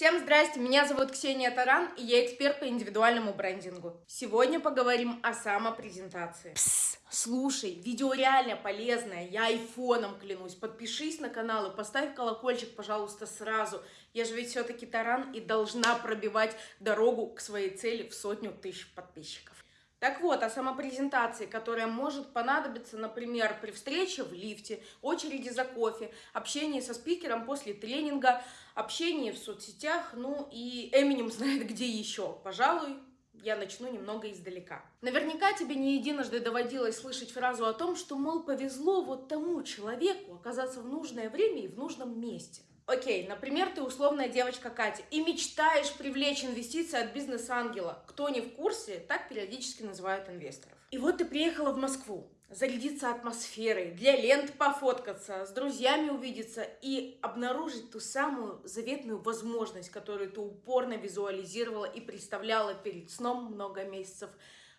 Всем здрасте, меня зовут Ксения Таран, и я эксперт по индивидуальному брендингу. Сегодня поговорим о самопрезентации. Пс, слушай, видео реально полезное, я айфоном клянусь. Подпишись на канал и поставь колокольчик, пожалуйста, сразу. Я же ведь все-таки Таран и должна пробивать дорогу к своей цели в сотню тысяч подписчиков. Так вот, о самопрезентации, которая может понадобиться, например, при встрече в лифте, очереди за кофе, общении со спикером после тренинга, общении в соцсетях, ну и Эминем знает где еще. Пожалуй, я начну немного издалека. Наверняка тебе не единожды доводилось слышать фразу о том, что, мол, повезло вот тому человеку оказаться в нужное время и в нужном месте. Окей, например, ты условная девочка Катя и мечтаешь привлечь инвестиции от бизнес-ангела. Кто не в курсе, так периодически называют инвесторов. И вот ты приехала в Москву, зарядиться атмосферой, для лент пофоткаться, с друзьями увидеться и обнаружить ту самую заветную возможность, которую ты упорно визуализировала и представляла перед сном много месяцев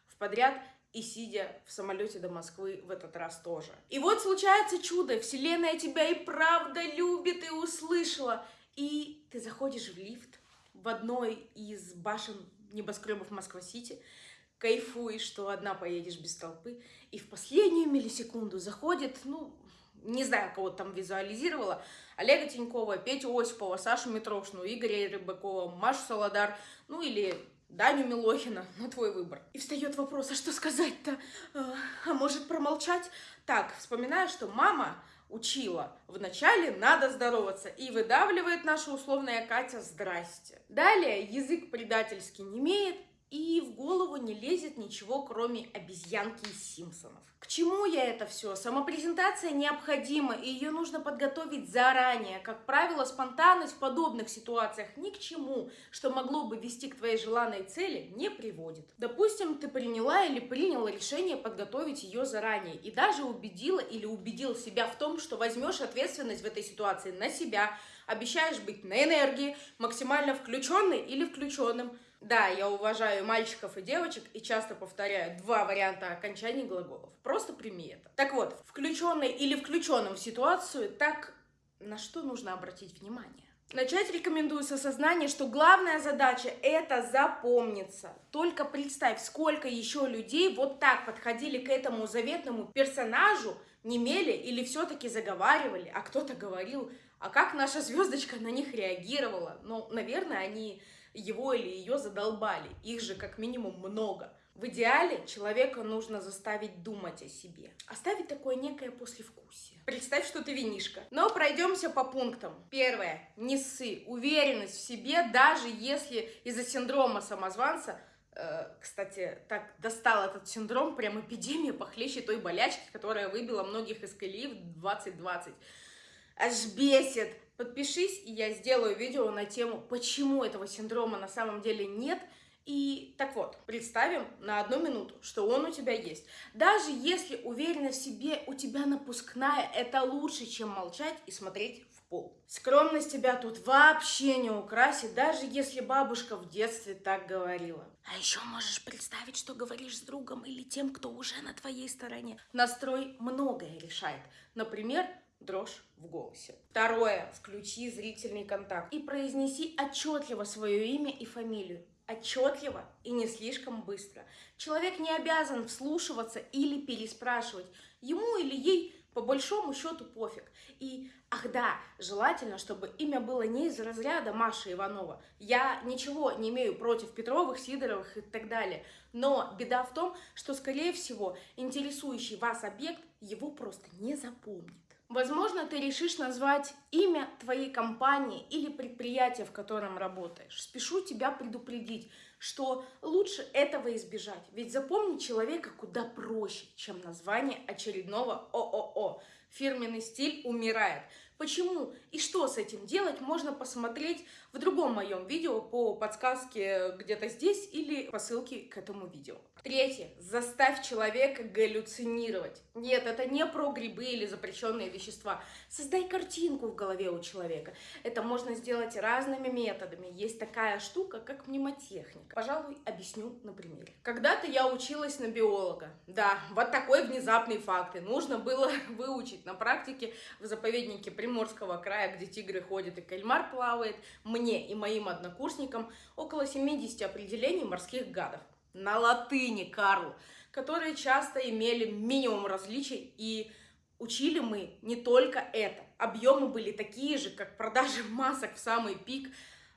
в подряд и сидя в самолете до Москвы в этот раз тоже. И вот случается чудо, вселенная тебя и правда любит, и услышала. И ты заходишь в лифт в одной из башен небоскребов Москва-Сити, кайфуешь, что одна поедешь без толпы, и в последнюю миллисекунду заходит, ну, не знаю, кого там визуализировала, Олега Тинькова, Петю Осипова, Сашу Митрошину, Игоря Рыбакова, Машу Солодар, ну или Даню Милохина, на твой выбор. И встает вопрос, а что сказать-то? А, а может промолчать? Так, вспоминаю, что мама учила. Вначале надо здороваться. И выдавливает наша условная Катя «Здрасте». Далее язык предательски не имеет, и в голову не лезет ничего, кроме обезьянки из Симпсонов. К чему я это все? Самопрезентация необходима, и ее нужно подготовить заранее. Как правило, спонтанность в подобных ситуациях ни к чему, что могло бы вести к твоей желанной цели, не приводит. Допустим, ты приняла или принял решение подготовить ее заранее, и даже убедила или убедил себя в том, что возьмешь ответственность в этой ситуации на себя, обещаешь быть на энергии, максимально включенной или включенным, да, я уважаю мальчиков и девочек и часто повторяю два варианта окончаний глаголов. Просто прими это. Так вот, включенный или включенным в ситуацию, так на что нужно обратить внимание? Начать рекомендую с осознания, что главная задача – это запомниться. Только представь, сколько еще людей вот так подходили к этому заветному персонажу, не мели или все-таки заговаривали, а кто-то говорил, а как наша звездочка на них реагировала. Ну, наверное, они его или ее задолбали. Их же как минимум много. В идеале человека нужно заставить думать о себе. Оставить такое некое послевкусие. Представь, что ты винишка. Но пройдемся по пунктам. Первое. Не ссы. Уверенность в себе, даже если из-за синдрома самозванца э, кстати, так достал этот синдром, прям эпидемия похлеще той болячки, которая выбила многих из колеи в 2020. Аж бесит. Подпишись, и я сделаю видео на тему, почему этого синдрома на самом деле нет. И так вот, представим на одну минуту, что он у тебя есть. Даже если уверенность в себе у тебя напускная, это лучше, чем молчать и смотреть в пол. Скромность тебя тут вообще не украсит, даже если бабушка в детстве так говорила. А еще можешь представить, что говоришь с другом или тем, кто уже на твоей стороне. Настрой многое решает. Например, дрожь в голосе. Второе. Включи зрительный контакт и произнеси отчетливо свое имя и фамилию. Отчетливо и не слишком быстро. Человек не обязан вслушиваться или переспрашивать. Ему или ей по большому счету пофиг. И, ах да, желательно, чтобы имя было не из разряда Маша Иванова. Я ничего не имею против Петровых, Сидоровых и так далее. Но беда в том, что, скорее всего, интересующий вас объект его просто не запомнит. Возможно, ты решишь назвать имя твоей компании или предприятия, в котором работаешь. Спешу тебя предупредить, что лучше этого избежать. Ведь запомнить человека куда проще, чем название очередного ООО. Фирменный стиль умирает. Почему и что с этим делать, можно посмотреть в другом моем видео по подсказке где-то здесь или по ссылке к этому видео. Третье. Заставь человека галлюцинировать. Нет, это не про грибы или запрещенные вещества. Создай картинку в голове у человека. Это можно сделать разными методами. Есть такая штука, как мнемотехника. Пожалуй, объясню на примере. Когда-то я училась на биолога. Да, вот такой внезапный факт. И нужно было выучить на практике в заповеднике Приморского края, где тигры ходят и кальмар плавает. Мне и моим однокурсникам около 70 определений морских гадов. На латыни, Карл, которые часто имели минимум различий и учили мы не только это. Объемы были такие же, как продажи масок в самый пик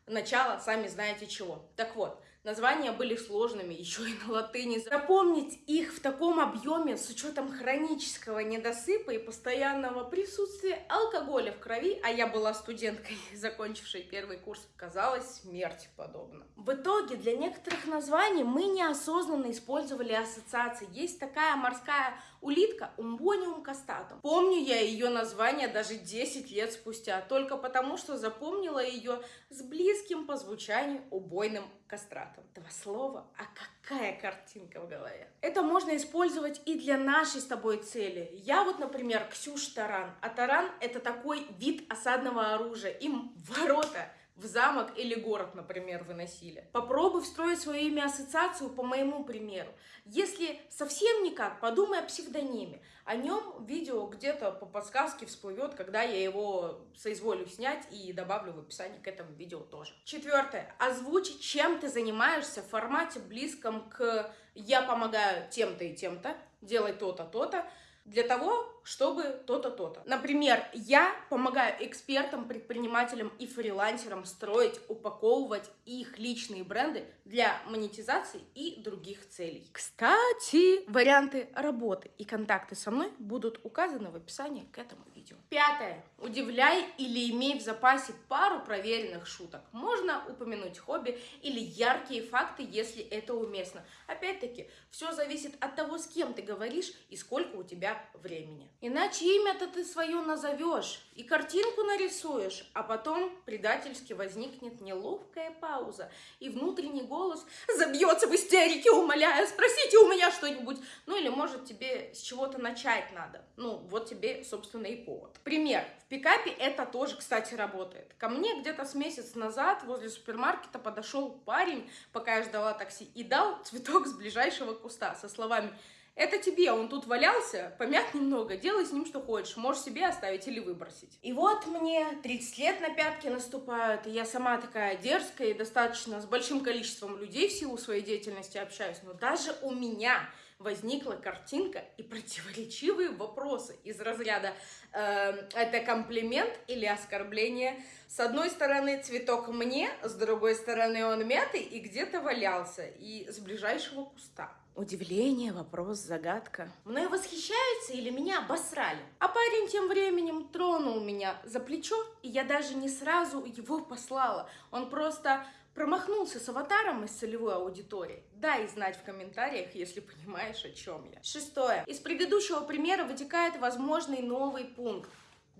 начала, сами знаете чего. Так вот, Названия были сложными, еще и на латыни. Запомнить их в таком объеме с учетом хронического недосыпа и постоянного присутствия алкоголя в крови, а я была студенткой, закончившей первый курс, казалось смерти подобно. В итоге для некоторых названий мы неосознанно использовали ассоциации. Есть такая морская улитка Умбониум кастатум. Помню я ее название даже 10 лет спустя, только потому что запомнила ее с близким по звучанию убойным кастратом. Два слова, а какая картинка в голове. Это можно использовать и для нашей с тобой цели. Я вот, например, Ксюш Таран. А таран это такой вид осадного оружия. Им ворота в замок или город, например, выносили. Попробуй встроить свое имя ассоциацию по моему примеру. Если совсем никак, подумай о псевдониме. О нем видео где-то по подсказке всплывет, когда я его соизволю снять и добавлю в описании к этому видео тоже. Четвертое. Озвучить, чем ты занимаешься в формате близком к «я помогаю тем-то и тем-то», «делай то-то, то-то», для того, чтобы то-то, то-то. Например, я помогаю экспертам, предпринимателям и фрилансерам строить, упаковывать их личные бренды для монетизации и других целей. Кстати, варианты работы и контакты со мной будут указаны в описании к этому видео. Пятое. Удивляй или имей в запасе пару проверенных шуток. Можно упомянуть хобби или яркие факты, если это уместно. Опять-таки, все зависит от того, с кем ты говоришь и сколько у тебя времени. Иначе имя-то ты свое назовешь и картинку нарисуешь, а потом предательски возникнет неловкая пауза, и внутренний голос забьется в истерике, умоляя, спросите у меня что-нибудь. Ну или может тебе с чего-то начать надо. Ну вот тебе, собственно, и повод. Пример. В пикапе это тоже, кстати, работает. Ко мне где-то с месяц назад возле супермаркета подошел парень, пока я ждала такси, и дал цветок с ближайшего куста со словами это тебе, он тут валялся, помят немного, делай с ним что хочешь, можешь себе оставить или выбросить. И вот мне 30 лет на пятки наступают, и я сама такая дерзкая и достаточно с большим количеством людей в силу своей деятельности общаюсь, но даже у меня возникла картинка и противоречивые вопросы из разряда э, «это комплимент или оскорбление?». С одной стороны цветок мне, с другой стороны он мятый и где-то валялся, и с ближайшего куста. Удивление, вопрос, загадка. Мною восхищаются или меня обосрали? А парень тем временем тронул меня за плечо, и я даже не сразу его послала. Он просто промахнулся с аватаром из целевой аудитории. Дай знать в комментариях, если понимаешь, о чем я. Шестое. Из предыдущего примера вытекает возможный новый пункт.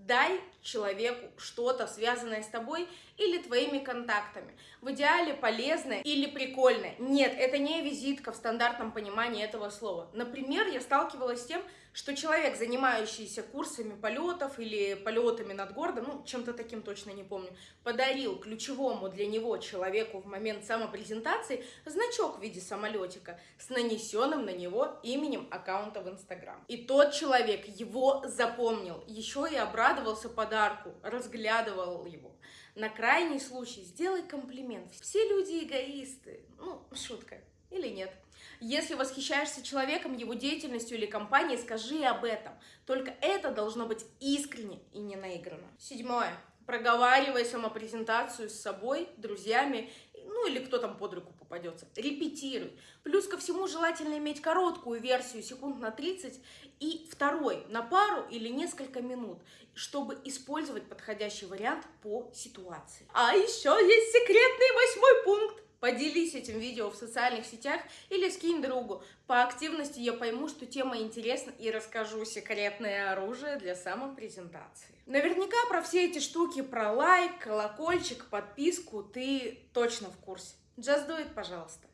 Дай человеку что-то, связанное с тобой или твоими контактами. В идеале полезное или прикольное. Нет, это не визитка в стандартном понимании этого слова. Например, я сталкивалась с тем, что человек, занимающийся курсами полетов или полетами над городом, ну, чем-то таким точно не помню, подарил ключевому для него человеку в момент самопрезентации значок в виде самолетика с нанесенным на него именем аккаунта в Инстаграм. И тот человек его запомнил, еще и обрадовался подарку, разглядывал его. На крайний случай сделай комплимент. Все люди эгоисты. Ну, шутка. Или нет. Если восхищаешься человеком, его деятельностью или компанией, скажи об этом. Только это должно быть искренне и не наигранно. Седьмое. Проговаривай самопрезентацию с собой, друзьями, ну или кто там под руку попадется. Репетируй. Плюс ко всему желательно иметь короткую версию, секунд на 30, и второй на пару или несколько минут, чтобы использовать подходящий вариант по ситуации. А еще есть секретный восьмой пункт. Поделись этим видео в социальных сетях или скинь другу. По активности я пойму, что тема интересна и расскажу секретное оружие для самопрезентации. Наверняка про все эти штуки, про лайк, колокольчик, подписку ты точно в курсе. Just do it, пожалуйста.